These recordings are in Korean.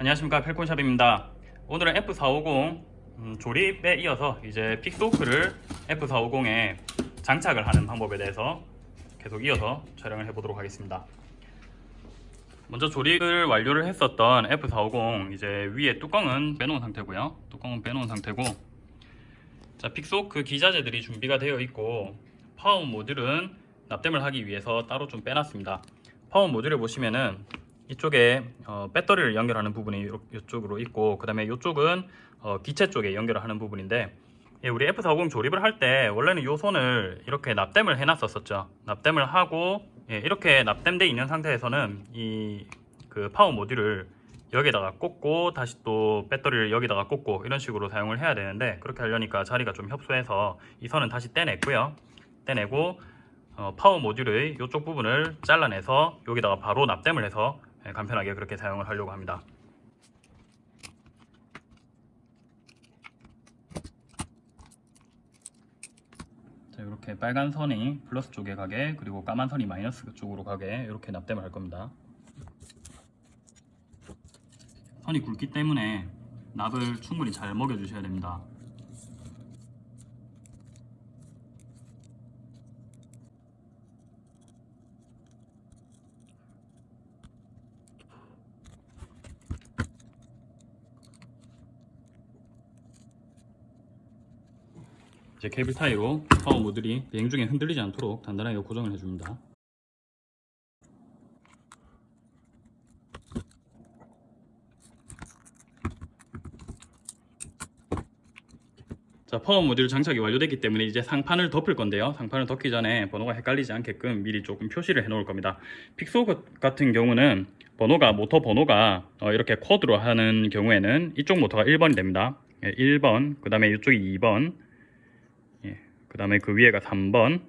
안녕하십니까 펠콘샵입니다. 오늘은 F450 음, 조립에 이어서 이제 Pixhawk를 F450에 장착을 하는 방법에 대해서 계속 이어서 촬영을 해보도록 하겠습니다. 먼저 조립을 완료를 했었던 F450 이제 위에 뚜껑은 빼놓은 상태고요. 뚜껑은 빼놓은 상태고 자 Pixhawk 기자재들이 준비가 되어 있고 파워 모듈은 납땜을 하기 위해서 따로 좀 빼놨습니다. 파워 모듈에 보시면은 이쪽에 어, 배터리를 연결하는 부분이 요- 이쪽으로 있고 그 다음에 이쪽은 어, 기체 쪽에 연결을 하는 부분인데 예, 우리 F450 조립을 할 때 원래는 이 선을 이렇게 납땜을 해놨었었죠. 납땜을 하고 예, 이렇게 납땜돼 있는 상태에서는 이 그 파워 모듈을 여기다가 꽂고 다시 또 배터리를 여기다가 꽂고 이런 식으로 사용을 해야 되는데 그렇게 하려니까 자리가 좀 협소해서 이 선은 다시 떼냈고요. 떼내고 어, 파워 모듈의 이쪽 부분을 잘라내서 여기다가 바로 납땜을 해서 예, 간편하게 그렇게 사용을 하려고 합니다. 자, 이렇게 빨간 선이 플러스 쪽에 가게 그리고 까만 선이 마이너스 쪽으로 가게 이렇게 납땜을 할 겁니다. 선이 굵기 때문에 납을 충분히 잘 먹여 주셔야 됩니다. 이제 케이블 타이로 파워 모듈이 비행 중에 흔들리지 않도록 단단하게 고정을 해줍니다. 자 파워 모듈 장착이 완료됐기 때문에 이제 상판을 덮을 건데요. 상판을 덮기 전에 번호가 헷갈리지 않게끔 미리 조금 표시를 해 놓을 겁니다. 픽소 같은 경우는 번호가 모터 번호가 어, 이렇게 quad로 하는 경우에는 이쪽 모터가 1번이 됩니다. 1번 그 다음에 이쪽이 2번 그 다음에 그 위에가 3번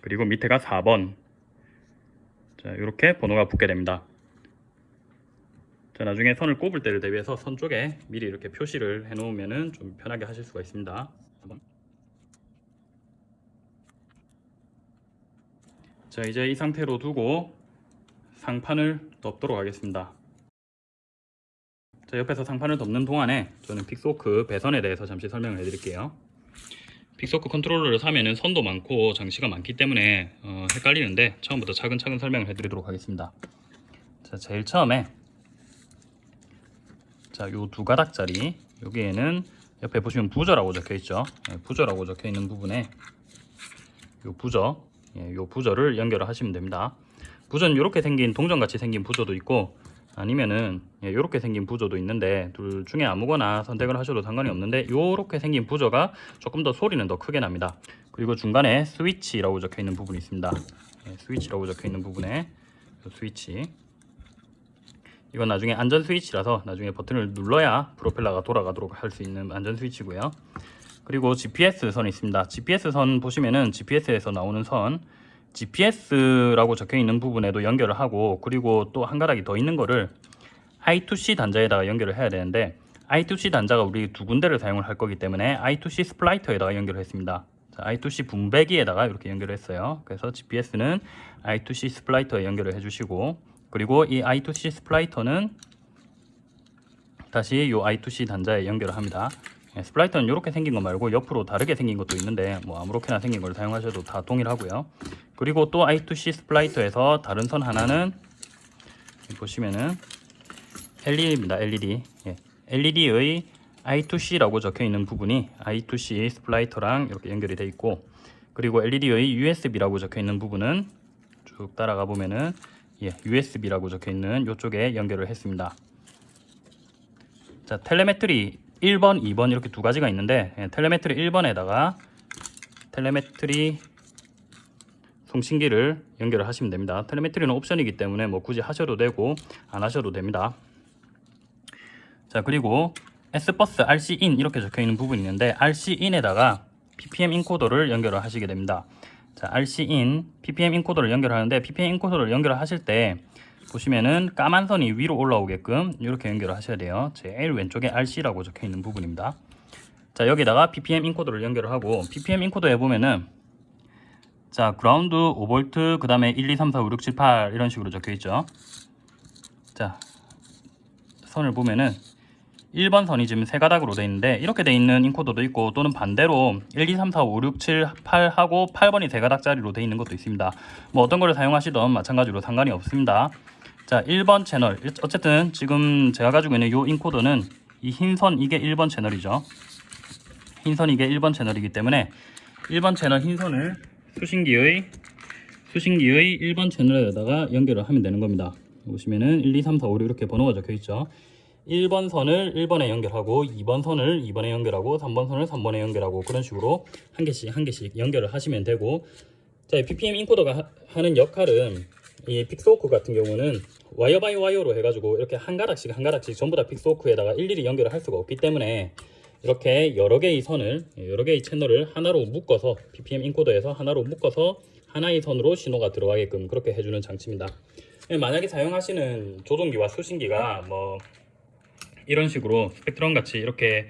그리고 밑에가 4번. 자 이렇게 번호가 붙게 됩니다. 자 나중에 선을 꼽을 때를 대비해서 선 쪽에 미리 이렇게 표시를 해 놓으면 좀 편하게 하실 수가 있습니다. 4번. 자 이제 이 상태로 두고 상판을 덮도록 하겠습니다. 자 옆에서 상판을 덮는 동안에 저는 Pixhawk 배선에 대해서 잠시 설명을 해 드릴게요 Pixhawk 컨트롤러를 사면은 선도 많고 장치가 많기 때문에 어, 헷갈리는데 처음부터 차근차근 설명을 해드리도록 하겠습니다. 자, 제일 처음에 자, 요 두 가닥짜리 여기에는 옆에 보시면 부저라고 적혀 있죠. 예, 부저라고 적혀 있는 부분에 요 부저, 예, 요 부저를 연결을 하시면 됩니다. 부저는 이렇게 생긴 동전같이 생긴 부저도 있고 아니면은 이렇게 생긴 부저도 있는데 둘 중에 아무거나 선택을 하셔도 상관이 없는데 이렇게 생긴 부저가 조금 더 소리는 더 크게 납니다. 그리고 중간에 스위치라고 적혀 있는 부분이 있습니다. 예, 스위치라고 적혀 있는 부분에 이 스위치. 이건 나중에 안전 스위치라서 나중에 버튼을 눌러야 프로펠러가 돌아가도록 할 수 있는 안전 스위치고요. 그리고 GPS 선이 있습니다. GPS 선 보시면은 GPS에서 나오는 선 GPS라고 적혀 있는 부분에도 연결을 하고 그리고 또 한 가닥이 더 있는 거를 I2C 단자에다가 연결을 해야 되는데 I2C 단자가 우리 두 군데를 사용을 할 거기 때문에 I2C splitter에다가 연결을 했습니다. 자, I2C 분배기에다가 이렇게 연결을 했어요. 그래서 GPS는 I2C splitter에 연결을 해주시고 그리고 이 I2C splitter는 다시 이 I2C 단자에 연결을 합니다. 예, splitter는 이렇게 생긴 거 말고 옆으로 다르게 생긴 것도 있는데 뭐 아무렇게나 생긴 걸 사용하셔도 다 동일하고요. 그리고 또 I2C splitter에서 다른 선 하나는 보시면은 LED입니다. LED. 예. LED의 I2C라고 적혀 있는 부분이 I2C splitter랑 이렇게 연결이 돼 있고 그리고 LED의 USB라고 적혀 있는 부분은 쭉 따라가 보면은 예, USB라고 적혀 있는 이쪽에 연결을 했습니다. 자, telemetry 1번, 2번 이렇게 두 가지가 있는데 예, telemetry 1번에다가 telemetry 송신기를 연결을 하시면 됩니다. telemetry는 옵션이기 때문에 뭐 굳이 하셔도 되고 안 하셔도 됩니다. 자 그리고 S.BUS RC IN 이렇게 적혀 있는 부분이 있는데 RC IN에다가 PPM 인코더를 연결을 하시게 됩니다. 자 RC IN PPM 인코더를 연결하는데 PPM 인코더를 연결하실 때 보시면은 까만 선이 위로 올라오게끔 이렇게 연결을 하셔야 돼요. 제일 왼쪽에 RC라고 적혀 있는 부분입니다. 자 여기다가 PPM 인코더를 연결을 하고 PPM 인코더에 보면은 자 그라운드 5V 그 다음에 1, 2, 3, 4, 5, 6, 7, 8 이런 식으로 적혀 있죠. 자 선을 보면은 1번 선이 지금 세 가닥으로 돼 있는데 이렇게 돼 있는 인코더도 있고 또는 반대로 1, 2, 3, 4, 5, 6, 7, 8 하고 8번이 세 가닥짜리로 돼 있는 것도 있습니다. 뭐 어떤 거를 사용하시던 마찬가지로 상관이 없습니다. 자 1번 채널 어쨌든 지금 제가 가지고 있는 이 인코더는 이 흰선 이게 1번 채널이죠. 흰선 이게 1번 채널이기 때문에 1번 채널 흰 선을 수신기의 수신기의 1번 채널에다가 연결을 하면 되는 겁니다. 보시면은 1, 2, 3, 4, 5, 6 이렇게 번호가 적혀 있죠. 1번 선을 1번에 연결하고 2번 선을 2번에 연결하고 3번 선을 3번에 연결하고 그런 식으로 한 개씩 한 개씩 연결을 하시면 되고 자, 이 PPM 인코더가 하- 하는 역할은 이 Pixhawk 같은 경우는 wire by wire로 해가지고 이렇게 한 가닥씩 한 가닥씩 전부 다 Pixhawk에다가 일일이 연결을 할 수가 없기 때문에 이렇게 여러 개의 선을 여러 개의 채널을 하나로 묶어서 PPM 인코더에서 하나로 묶어서 하나의 선으로 신호가 들어가게끔 그렇게 해주는 장치입니다. 만약에 사용하시는 조종기와 수신기가 뭐 이런 식으로 Spektrum 같이 이렇게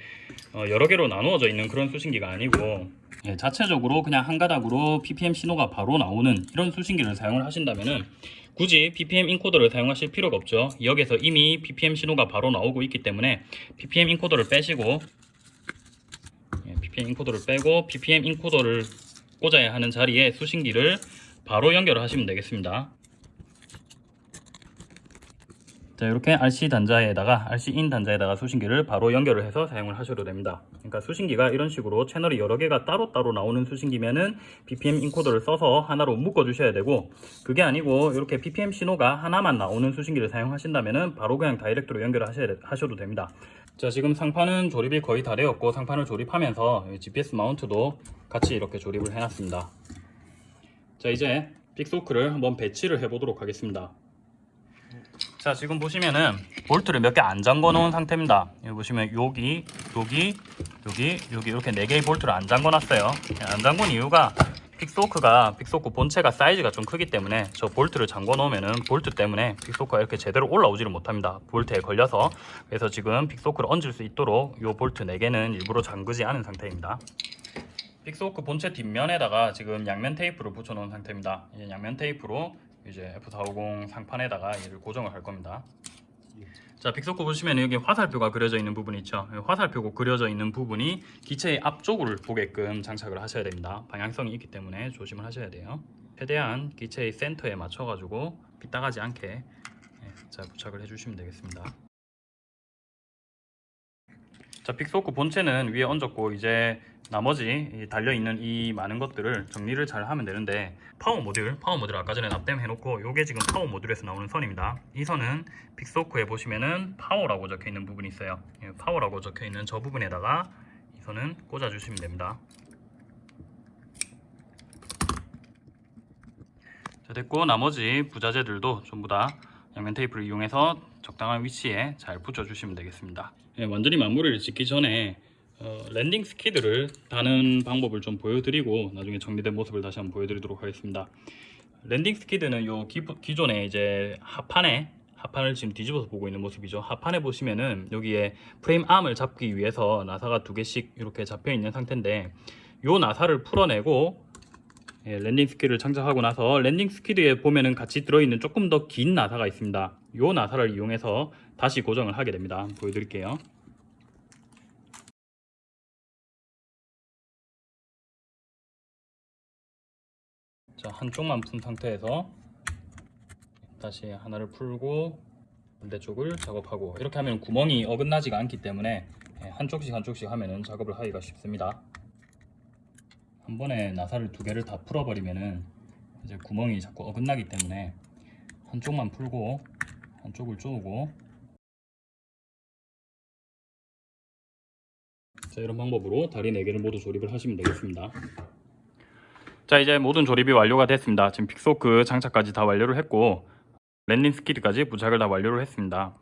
어, 여러 개로 나누어져 있는 그런 수신기가 아니고 예, 자체적으로 그냥 한 가닥으로 PPM 신호가 바로 나오는 이런 수신기를 사용을 하신다면은 굳이 PPM 인코더를 사용하실 필요가 없죠. 여기서 이미 PPM 신호가 바로 나오고 있기 때문에 PPM 인코더를 빼시고 예, PPM 인코더를 빼고 PPM 인코더를 꽂아야 하는 자리에 수신기를 바로 연결을 하시면 되겠습니다. 자 이렇게 RC 단자에다가 RC in 단자에다가 수신기를 바로 연결을 해서 사용을 하셔도 됩니다. 그러니까 수신기가 이런 식으로 채널이 여러 개가 따로따로 나오는 수신기면은 PPM 인코더를 써서 하나로 묶어 주셔야 되고 그게 아니고 이렇게 PPM 신호가 하나만 나오는 수신기를 사용하신다면은 바로 그냥 다이렉트로 연결을 하셔야, 되- 하셔도 됩니다. 자 지금 상판은 조립이 거의 다 되었고 상판을 조립하면서 GPS mount도 같이 이렇게 조립을 해놨습니다. 자 이제 Pixhawk를 한번 배치를 해 보도록 하겠습니다. 자 지금 보시면은 볼트를 몇 개 안 잠궈 놓은 상태입니다. 여기 보시면 여기 여기 여기 여기 이렇게 네 개의 볼트를 안 잠궈 놨어요. 안 잠근 이유가 Pixhawk가 Pixhawk 본체가 사이즈가 좀 크기 때문에 저 볼트를 잠궈 놓으면은 볼트 때문에 Pixhawk가 이렇게 제대로 올라오지를 못합니다. 볼트에 걸려서. 그래서 지금 Pixhawk를 얹을 수 있도록 요 볼트 4개는 일부러 잠그지 않은 상태입니다. Pixhawk 본체 뒷면에다가 지금 양면 테이프를 붙여 놓은 상태입니다. 이 양면 테이프로 이제 F450 상판에다가 얘를 고정을 할 겁니다. 자, Pixhawk 보시면 여기 화살표가 그려져 있는 부분 있죠. 이 화살표가 그려져 있는 부분이 기체의 앞쪽을 보게끔 장착을 하셔야 됩니다. 방향성이 있기 때문에 조심을 하셔야 돼요. 최대한 기체의 센터에 맞춰 가지고 빗나가지 않게 예, 자 부착을 해주시면 되겠습니다. 자, Pixhawk 본체는 위에 얹었고 이제 나머지 이 달려있는 이 많은 것들을 정리를 잘 하면 되는데 파워 모듈, 파워 모듈 아까 전에 납땜 해놓고 요게 지금 파워 모듈에서 나오는 선입니다. 이 선은 Pixhawk에 보시면은 파워라고 적혀있는 부분이 있어요. 예, 파워라고 적혀있는 저 부분에다가 이 선은 꽂아주시면 됩니다. 자 됐고 나머지 부자재들도 전부 다 양면 테이프를 이용해서 적당한 위치에 잘 붙여주시면 되겠습니다 예, 완전히 마무리를 짓기 전에 어, landing skid를 다는 방법을 좀 보여드리고 나중에 정리된 모습을 다시 한번 보여드리도록 하겠습니다. landing skid는 요 기, 기존에 이제 하판에 하판을 지금 뒤집어서 보고 있는 모습이죠. 하판에 보시면은 여기에 프레임 arm을 잡기 위해서 나사가 두 개씩 이렇게 잡혀 있는 상태인데 요 나사를 풀어내고 예, landing skid를 장착하고 나서 landing skid에 보면은 같이 들어있는 조금 더 긴 나사가 있습니다. 요 나사를 이용해서 다시 고정을 하게 됩니다. 보여드릴게요. 자 한쪽만 푼 상태에서 다시 하나를 풀고 반대쪽을 작업하고 이렇게 하면 구멍이 어긋나지가 않기 때문에 예, 한쪽씩 한쪽씩 하면은 작업을 하기가 쉽습니다 한 번에 나사를 두 개를 다 풀어버리면은 이제 구멍이 자꾸 어긋나기 때문에 한쪽만 풀고 한쪽을 쪼고. 자 이런 방법으로 다리 4개를 모두 조립을 하시면 되겠습니다. 자 이제 모든 조립이 완료가 됐습니다. 지금 Pixhawk 장착까지 다 완료를 했고 landing skid까지 부착을 다 완료를 했습니다.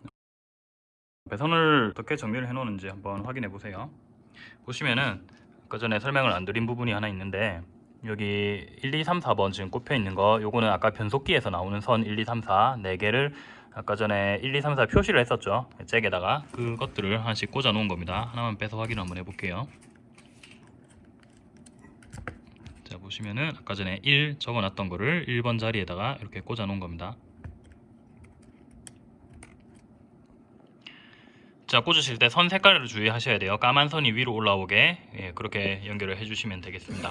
배선을 어떻게 정리를 해 놓는지 한번 확인해 보세요. 보시면은 아까 전에 설명을 안 드린 부분이 하나 있는데 여기 1, 2, 3, 4번 지금 꼽혀 있는 거 요거는 아까 변속기에서 나오는 선 1, 2, 3, 4 4개를 아까 전에 1, 2, 3, 4 표시를 했었죠. 잭에다가 그것들을 하나씩 꽂아 놓은 겁니다. 하나만 빼서 확인 한번 해볼게요. 자 보시면은 아까 전에 1 적어놨던 거를 1번 자리에다가 이렇게 꽂아 놓은 겁니다 자 꽂으실 때 선 색깔을 주의하셔야 돼요. 까만 선이 위로 올라오게 예, 그렇게 연결을 해주시면 되겠습니다.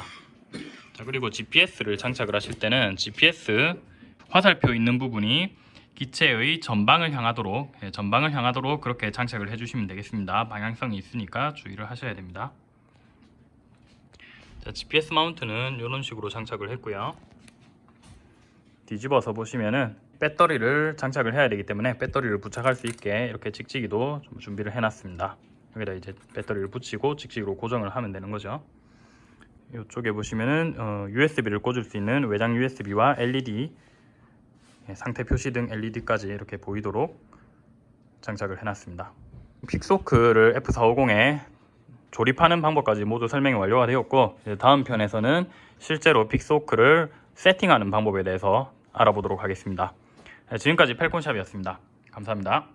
자 그리고 GPS를 장착을 하실 때는 GPS 화살표 있는 부분이 기체의 전방을 향하도록 예, 전방을 향하도록 그렇게 장착을 해주시면 되겠습니다. 방향성이 있으니까 주의를 하셔야 됩니다. 자 GPS 마운트는 이런 식으로 장착을 했고요. 뒤집어서 보시면은 배터리를 장착을 해야 되기 때문에 배터리를 부착할 수 있게 이렇게 찍찍이도 좀 준비를 해놨습니다. 여기다 이제 배터리를 붙이고 찍찍이로 고정을 하면 되는 거죠. 이쪽에 보시면은 어, USB를 꽂을 수 있는 외장 USB와 LED 예, 상태 표시 등 LED까지 이렇게 보이도록 장착을 해놨습니다. 픽소크를 F450에 조립하는 방법까지 모두 설명이 완료가 되었고 다음 편에서는 실제로 픽소크를 세팅하는 방법에 대해서 알아보도록 하겠습니다. 네, 지금까지 펠콘샵이었습니다. 감사합니다.